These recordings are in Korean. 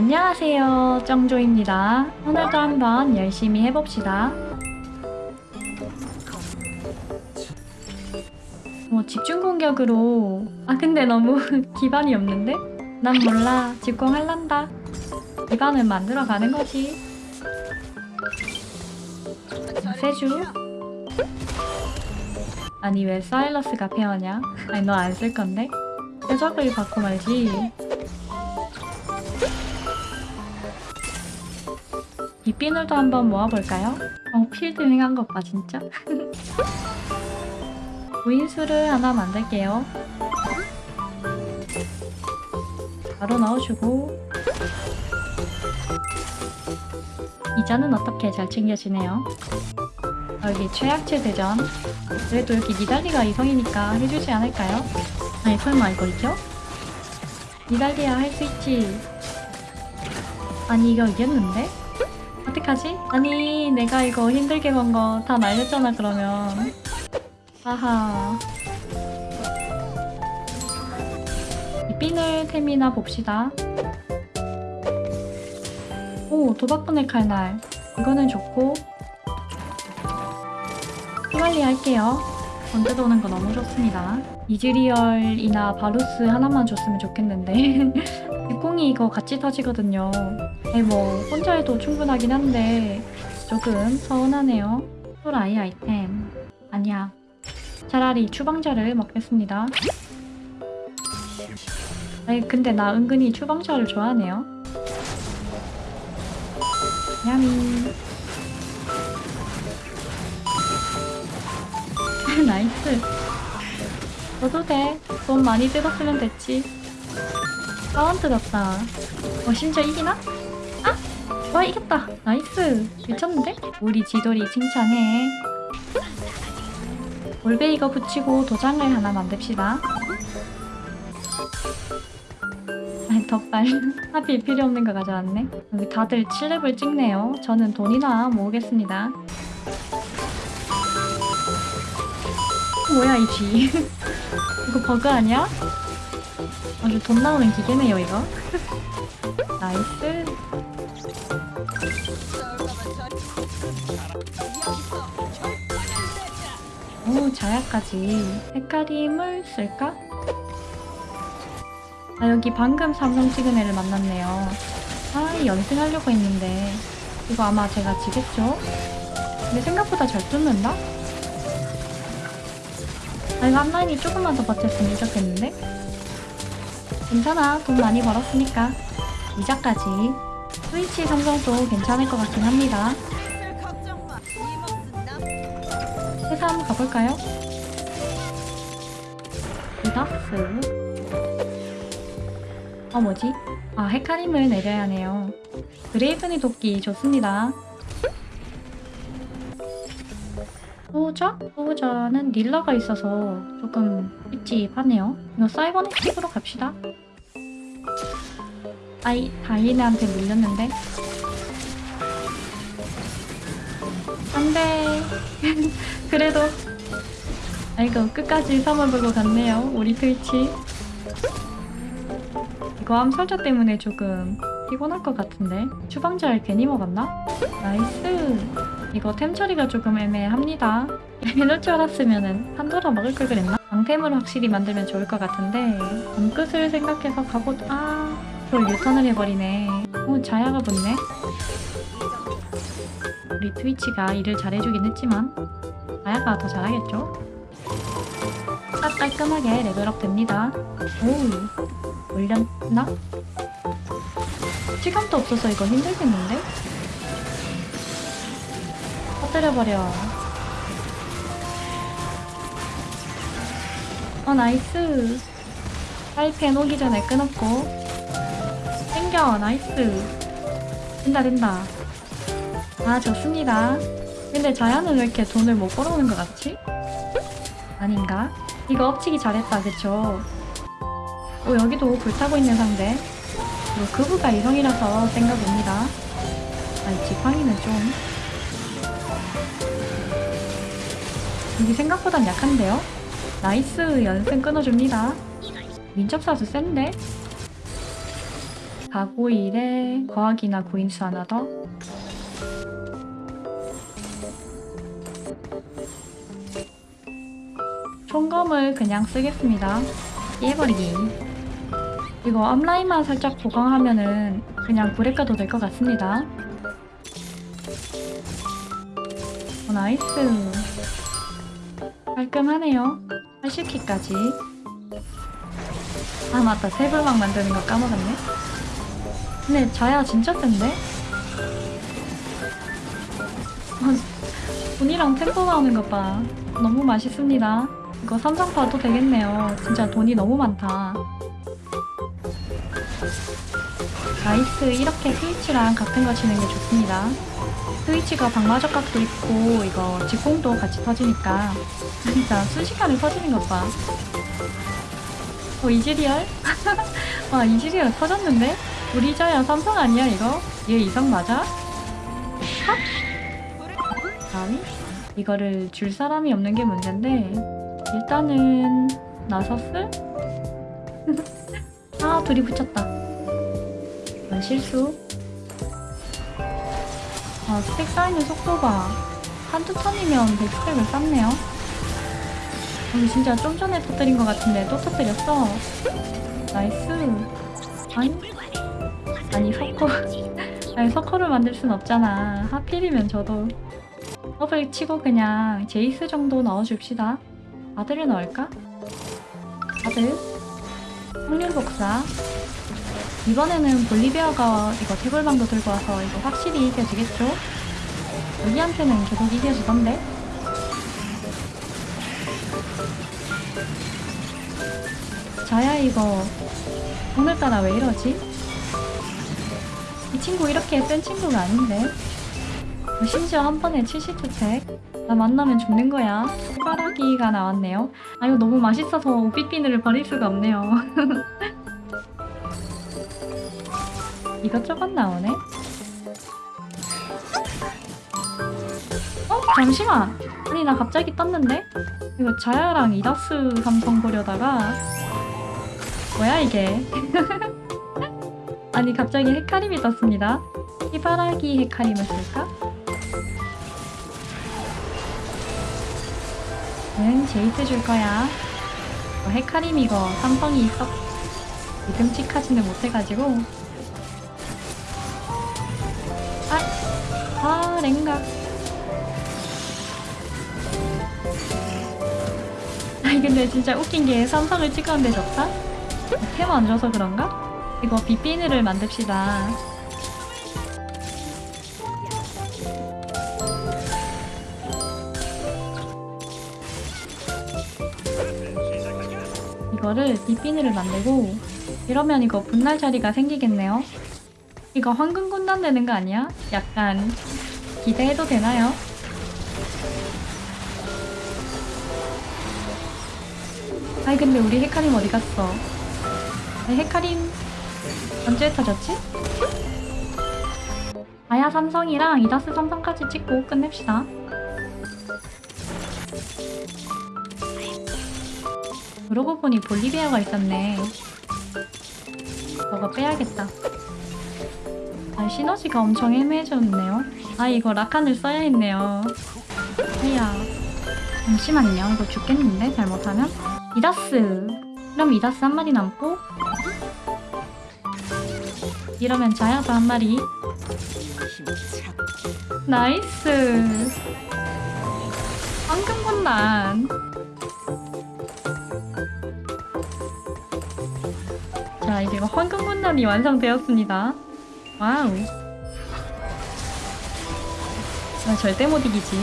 안녕하세요. 정조입니다. 오늘도 한번 열심히 해봅시다. 뭐 집중 공격으로. 아 근데 너무 기반이 없는데? 난 몰라. 집공할란다. 기반을 만들어 가는 거지. 세주? 아니 왜 사일러스가 페어냐? 아니 너 안 쓸 건데? 해적을 받고 말지 빗비늘도 한번 모아볼까요? 어, 필드링 한 것 봐, 진짜. 무인수를 하나 만들게요. 바로 넣어주고 이자는 어떻게 잘 챙겨지네요. 여기 최약체 대전 그래도 여기 니달리가 이성이니까 해주지 않을까요? 아니 설마 이거 이겨? 니달리야 할 수 있지 아니 이거 이겼는데? 어떡하지? 아니 내가 이거 힘들게 건거다 날렸잖아 그러면. 아하. 이 핀을 템이나 봅시다. 오 도박꾼의 칼날. 이거는 좋고. 후발리 할게요. 번째 도는 거 너무 좋습니다. 이즈리얼이나 바루스 하나만 줬으면 좋겠는데. 육공이 이거 같이 터지거든요. 네, 뭐 혼자 해도 충분하긴 한데 조금 서운하네요. 또라이 아이템 아니야. 차라리 추방자를 먹겠습니다. 아니 근데 나 은근히 추방자를 좋아하네요. Yummy. Nice. 너도 돼. 돈 많이 뜯었으면 됐지. 4원 뜯었다. 어 심지어 이기나? 와 이겼다 nice 미쳤는데? 우리 지돌이 칭찬해 올베이거 붙이고 도장을 하나 만듭시다 아니 덧발 하필 필요 없는 거 가져왔네 여기 다들 7렙을 찍네요 저는 돈이나 모으겠습니다 뭐야 이즈 이거 버그 아니야? 아주 돈 나오는 기계네요 이거 nice 오 자야까지 헤카림을 쓸까? 아 여기 방금 삼성 찍은 애를 만났네요 아 연승하려고 했는데 이거 아마 제가 지겠죠? 근데 생각보다 잘 뚫는다? 아 이거 앞라인이 조금만 더 버텼으면 이겼겠는데? 괜찮아 돈 많이 벌었으니까 이자까지 스위치 삼성도 괜찮을 것 같긴 합니다 회사 한번 가볼까요? 리덕스 어 뭐지? 아 헤카림을 내려야 하네요. 그레이븐이 돕기 좋습니다. 소저? 소저는 닐라가 있어서 조금 찝찝하네요. 이거 사이버네틱으로 갑시다. 아이 다이네한테 물렸는데 안돼. 그래도. 아이고 끝까지 삼아 보고 갔네요 우리 트위치. 이거 암살자 때문에 조금 피곤할 것 같은데. 추방자를 괜히 먹었나? Nice. 이거 템 처리가 조금 애매합니다. 이럴 줄 알았으면 판도라 먹을 걸 그랬나? 방템을 확실히 만들면 좋을 것 같은데. 밤끝을 생각해서 가보... 아... 그걸 유턴을 해버리네. 오 자야가 붙네 우리 트위치가 일을 잘해주긴 했지만 자야가 더 잘하겠죠? 딱 깔끔하게 level up 됩니다 오 올렸나? 시간도 없어서 이거 힘들겠는데? 터뜨려버려 어 nice 사이펜 오기 전에 끊었고 땡겨 nice 된다 된다 아 좋습니다 근데 자야는 왜 이렇게 돈을 못 벌어오는 것 같지? 아닌가? 이거 엎치기 잘했다 그쵸? 어 여기도 불타고 있는 상대 이거 그부가 이성이라서 봅니다 아니 지팡이는 좀 여기 생각보단 약한데요? nice 연승 끊어줍니다 민첩사수 센데? 가고일에 거하기나 구인수 하나 더. 총검을 그냥 쓰겠습니다. 깨버리기. 이거 앞라인만 살짝 보강하면은 그냥 불에 까도 될 것 같습니다. 어, nice. 깔끔하네요. 80키까지. 아 맞다 세불막 만드는 거 까먹었네. 근데 자야 진짜 센데? 어, 돈이랑 템포 나오는 것 봐. 너무 맛있습니다. 이거 삼성 봐도 되겠네요. 진짜 돈이 너무 많다. nice 이렇게 스위치랑 같은 거 치는 게 좋습니다. 스위치가 방마적각도 있고 이거 직공도 같이 터지니까 진짜 순식간에 터지는 것 봐. 어 이즈리얼? 와 이즈리얼 터졌는데? 우리 자야 삼성 아니야 이거? 얘 이성 맞아? 합? 다음이? 이거를 줄 사람이 없는 게 문제인데 일단은 나섰을? 아 둘이 붙였다. 이건 실수. 아 stack 쌓이는 속도 봐 한두 턴이면 100stack을 쌓네요. 여기 진짜 좀 전에 터뜨린 것 같은데 또 터뜨렸어. nice. 아니 아니 석호 아니 석호를 만들 순 없잖아. 하필이면 저도 더블 치고 그냥 제이스 정도 넣어줍시다 아들을 넣을까? 아들 확률 복사 이번에는 볼리비아가 이거 태골방도 들고 와서 이거 확실히 이겨주겠죠? 여기한테는 계속 이겨주던데? 자야 이거 오늘따라 왜 이러지? 이 친구 이렇게 센 친구가 아닌데? 심지어 한 번에 70주택 나 만나면 죽는 거야 손가락이가 나왔네요 아 이거 너무 맛있어서 오빛비늘을 버릴 수가 없네요 이것저것 나오네 어? 잠시만 아니 나 갑자기 떴는데? 이거 자야랑 이다스 삼성 보려다가 뭐야 이게 아니 갑자기 헤카림이 떴습니다 희바라기 헤카림을 쓸까? 응 제이트 줄 거야 어, 헤카림 이거 삼성이 썩 믿음직하지는 못해가지고 아! 아 랭가 아니 근데 진짜 웃긴 게 삼성을 찍었는데 졌다? 템안 줘서 그런가? 이거 빗비늘을 만듭시다 이거를 빗비늘을 만들고 이러면 이거 분날 자리가 생기겠네요 이거 황금 군단 되는 거 아니야? 약간 기대해도 되나요? 아이 근데 우리 헤카림 어디 갔어? 아니, 헤카림 언제 터졌지? 아야 삼성이랑 이다스 삼성까지 찍고 끝냅시다. 그러고 보니 볼리비아가 있었네. 저거 빼야겠다. 아, 시너지가 엄청 애매해졌네요. 아, 이거 라칸을 써야 했네요. 이야. 잠시만요. 이거 죽겠는데, 잘못하면? 이다스. 그럼 이다스 한 마리 남고, 이러면 자야도 한 마리. nice. 황금 군단. 이제 이거 황금 군단이 완성되었습니다. wow. 나 절대 못 이기지.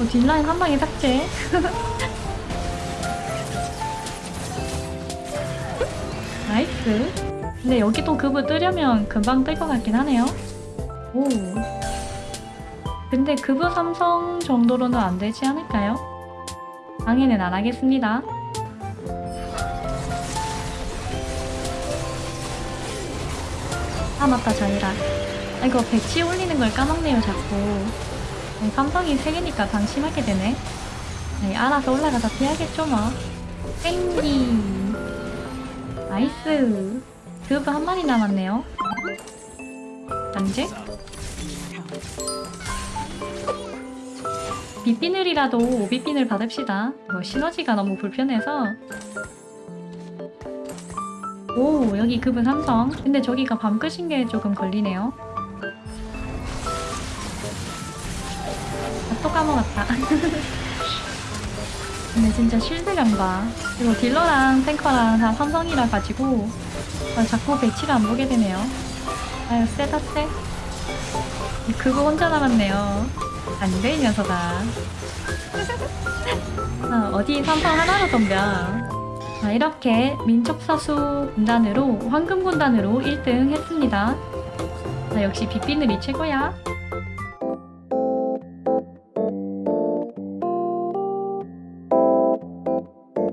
어, 뒷라인 한 방에 삭제. nice. 근데 여기 또 그브 뜨려면 금방 뜰 것 같긴 하네요. 오. 근데 그브 삼성 정도로는 안 되지 않을까요? 방해는 안 하겠습니다. 아 맞다 자이라. 아, 이거 배치 올리는 걸 까먹네요 자꾸. 아니, 삼성이 3개니까 방심하게 되네. 아니, 알아서 올라가서 피하겠죠 뭐. 땡기. 나이스. 그브 한 마리 남았네요. 안제? 빗비늘이라도 오비빈을 받읍시다. 이거 시너지가 너무 불편해서. 오, 여기 그분 삼성. 근데 저기가 밤 끄신 게 조금 걸리네요. 아, 또 까먹었다. 근데 진짜 실드감 봐. 이거 딜러랑 탱커랑 다 삼성이라 가지고 아, 자꾸 배치를 안 보게 되네요. 아유, 세다 세. 그거 혼자 남았네요. 안 돼, 이 녀석아. 아, 어디 삼성 하나로 덤벼. 자, 이렇게 민족사수 군단으로, 황금 군단으로 1등 했습니다. 자, 역시 빗비늘이 최고야.